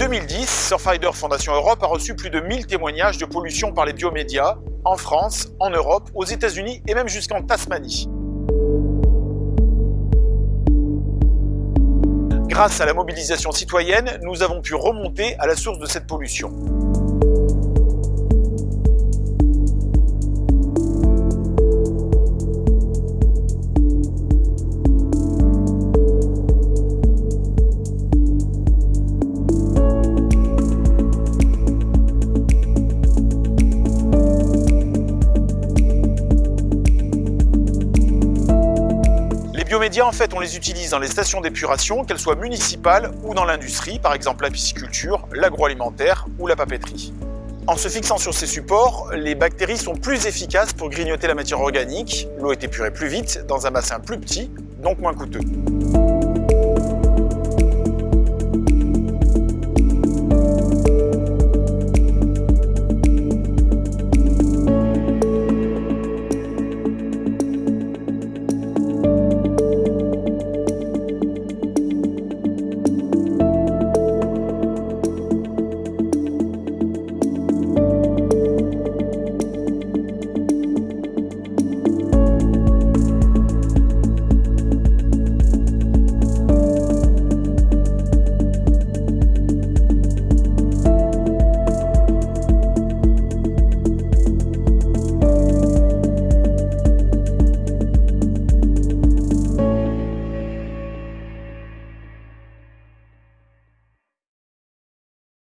2010, Surfrider Fondation Europe a reçu plus de 1000 témoignages de pollution par les biomédias, en France, en Europe, aux États-Unis et même jusqu'en Tasmanie. Grâce à la mobilisation citoyenne, nous avons pu remonter à la source de cette pollution. On les utilise dans les stations d'épuration, qu'elles soient municipales ou dans l'industrie, par exemple la pisciculture, l'agroalimentaire ou la papeterie. En se fixant sur ces supports, les bactéries sont plus efficaces pour grignoter la matière organique, l'eau est épurée plus vite, dans un bassin plus petit, donc moins coûteux.